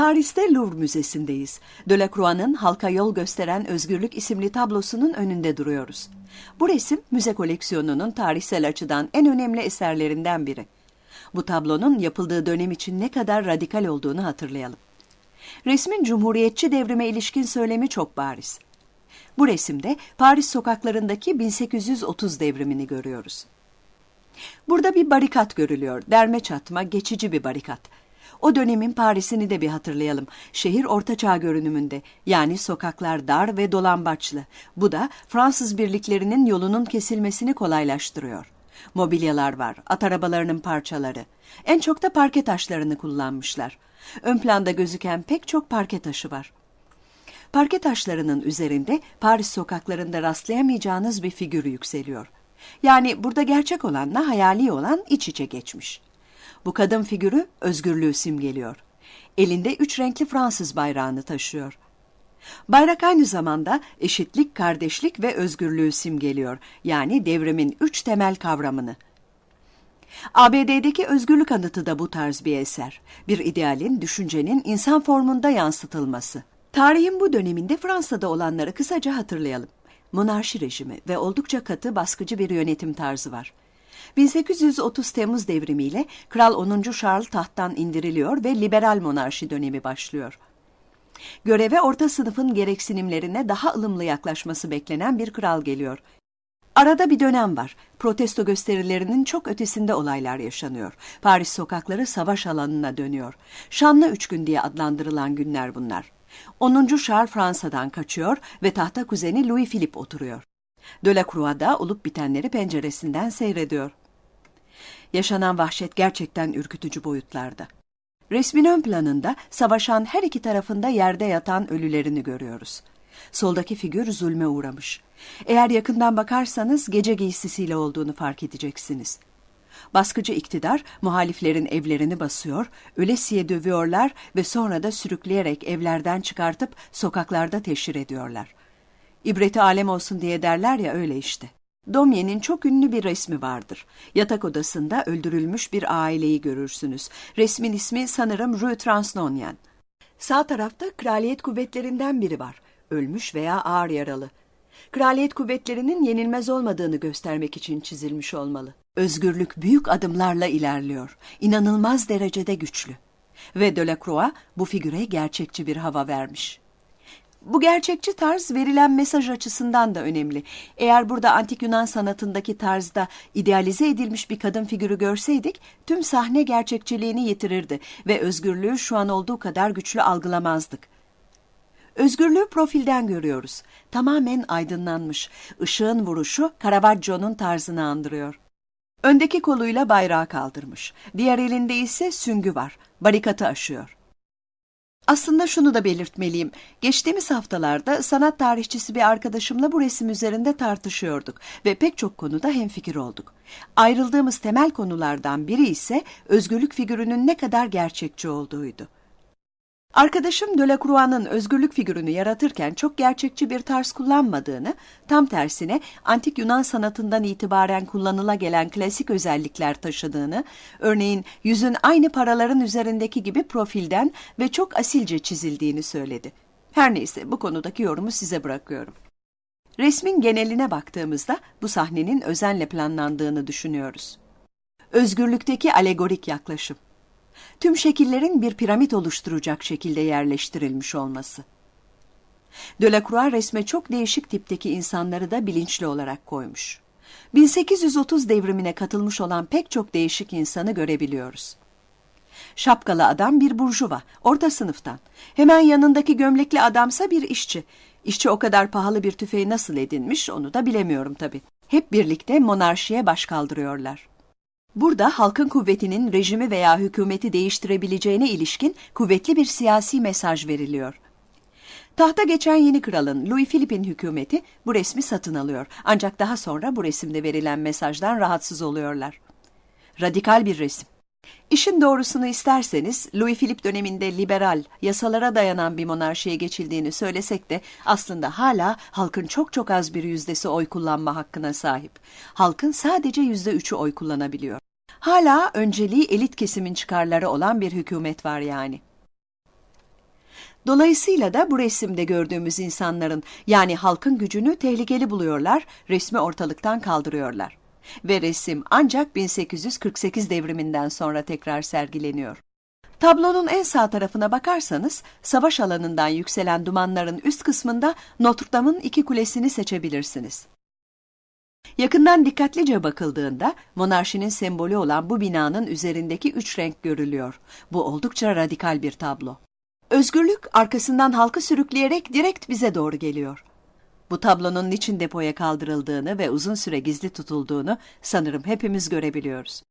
Paris'te Louvre Müzesi'ndeyiz. Delacroix'ın halka yol gösteren Özgürlük isimli tablosunun önünde duruyoruz. Bu resim müze koleksiyonunun tarihsel açıdan en önemli eserlerinden biri. Bu tablonun yapıldığı dönem için ne kadar radikal olduğunu hatırlayalım. Resmin cumhuriyetçi devrime ilişkin söylemi çok bariz. Bu resimde Paris sokaklarındaki 1830 devrimini görüyoruz. Burada bir barikat görülüyor. Derme çatma, geçici bir barikat. O dönemin Paris'ini de bir hatırlayalım. Şehir ortaçağ görünümünde. Yani sokaklar dar ve dolambaçlı. Bu da Fransız birliklerinin yolunun kesilmesini kolaylaştırıyor. Mobilyalar var, at arabalarının parçaları. En çok da parke taşlarını kullanmışlar. Ön planda gözüken pek çok parke taşı var. Parke taşlarının üzerinde Paris sokaklarında rastlayamayacağınız bir figür yükseliyor. Yani burada gerçek olanla hayali olan iç içe geçmiş. Bu kadın figürü özgürlüğü simgeliyor. Elinde üç renkli Fransız bayrağını taşıyor. Bayrak aynı zamanda eşitlik, kardeşlik ve özgürlüğü simgeliyor. Yani devrimin üç temel kavramını. ABD'deki özgürlük anıtı da bu tarz bir eser. Bir idealin, düşüncenin insan formunda yansıtılması. Tarihin bu döneminde Fransa'da olanları kısaca hatırlayalım. Monarşi rejimi ve oldukça katı baskıcı bir yönetim tarzı var. 1830 Temmuz devrimiyle Kral 10. Charles tahttan indiriliyor ve liberal monarşi dönemi başlıyor. Göreve orta sınıfın gereksinimlerine daha ılımlı yaklaşması beklenen bir kral geliyor. Arada bir dönem var. Protesto gösterilerinin çok ötesinde olaylar yaşanıyor. Paris sokakları savaş alanına dönüyor. Şanlı üç gün diye adlandırılan günler bunlar. 10. Charles Fransa'dan kaçıyor ve tahta kuzeni Louis Philippe oturuyor. Delacroix da olup bitenleri penceresinden seyrediyor. Yaşanan vahşet gerçekten ürkütücü boyutlarda. Resmin ön planında savaşan her iki tarafında yerde yatan ölülerini görüyoruz. Soldaki figür zulme uğramış. Eğer yakından bakarsanız gece giysisiyle olduğunu fark edeceksiniz. Baskıcı iktidar muhaliflerin evlerini basıyor, ölesiye dövüyorlar ve sonra da sürükleyerek evlerden çıkartıp sokaklarda teşhir ediyorlar. İbreti alem olsun diye derler ya öyle işte. Domye'nin çok ünlü bir resmi vardır. Yatak odasında öldürülmüş bir aileyi görürsünüz. Resmin ismi sanırım Rue Transnonien. Sağ tarafta kraliyet kuvvetlerinden biri var. Ölmüş veya ağır yaralı. Kraliyet kuvvetlerinin yenilmez olmadığını göstermek için çizilmiş olmalı. Özgürlük büyük adımlarla ilerliyor. İnanılmaz derecede güçlü. Ve Delacroix bu figüre gerçekçi bir hava vermiş. Bu gerçekçi tarz verilen mesaj açısından da önemli. Eğer burada antik Yunan sanatındaki tarzda idealize edilmiş bir kadın figürü görseydik, tüm sahne gerçekçiliğini yitirirdi ve özgürlüğü şu an olduğu kadar güçlü algılamazdık. Özgürlüğü profilden görüyoruz. Tamamen aydınlanmış. Işığın vuruşu Caravaggio'nun tarzını andırıyor. Öndeki koluyla bayrağı kaldırmış. Diğer elinde ise süngü var. Barikatı aşıyor. Aslında şunu da belirtmeliyim. Geçtiğimiz haftalarda sanat tarihçisi bir arkadaşımla bu resim üzerinde tartışıyorduk ve pek çok konuda hemfikir olduk. Ayrıldığımız temel konulardan biri ise özgürlük figürünün ne kadar gerçekçi olduğuydu. Arkadaşım Delacroix'ın özgürlük figürünü yaratırken çok gerçekçi bir tarz kullanmadığını, tam tersine antik Yunan sanatından itibaren kullanıla gelen klasik özellikler taşıdığını, örneğin yüzün aynı paraların üzerindeki gibi profilden ve çok asilce çizildiğini söyledi. Her neyse bu konudaki yorumu size bırakıyorum. Resmin geneline baktığımızda bu sahnenin özenle planlandığını düşünüyoruz. Özgürlükteki alegorik yaklaşım tüm şekillerin bir piramit oluşturacak şekilde yerleştirilmiş olması. Delacroix resme çok değişik tipteki insanları da bilinçli olarak koymuş. 1830 devrimine katılmış olan pek çok değişik insanı görebiliyoruz. Şapkalı adam bir burjuva, orta sınıftan. Hemen yanındaki gömlekli adamsa bir işçi. İşçi o kadar pahalı bir tüfeği nasıl edinmiş onu da bilemiyorum tabii. Hep birlikte monarşiye baş kaldırıyorlar. Burada halkın kuvvetinin rejimi veya hükümeti değiştirebileceğine ilişkin kuvvetli bir siyasi mesaj veriliyor. Tahta geçen yeni kralın Louis Philippe'in hükümeti bu resmi satın alıyor. Ancak daha sonra bu resimde verilen mesajdan rahatsız oluyorlar. Radikal bir resim. İşin doğrusunu isterseniz Louis Philippe döneminde liberal, yasalara dayanan bir monarşiye geçildiğini söylesek de aslında hala halkın çok çok az bir yüzdesi oy kullanma hakkına sahip. Halkın sadece yüzde üçü oy kullanabiliyor. Hala önceliği elit kesimin çıkarları olan bir hükümet var yani. Dolayısıyla da bu resimde gördüğümüz insanların yani halkın gücünü tehlikeli buluyorlar, resmi ortalıktan kaldırıyorlar. Ve resim ancak 1848 devriminden sonra tekrar sergileniyor. Tablonun en sağ tarafına bakarsanız savaş alanından yükselen dumanların üst kısmında Notre Dame'ın iki kulesini seçebilirsiniz. Yakından dikkatlice bakıldığında monarşinin sembolü olan bu binanın üzerindeki üç renk görülüyor. Bu oldukça radikal bir tablo. Özgürlük arkasından halkı sürükleyerek direkt bize doğru geliyor. Bu tablonun niçin depoya kaldırıldığını ve uzun süre gizli tutulduğunu sanırım hepimiz görebiliyoruz.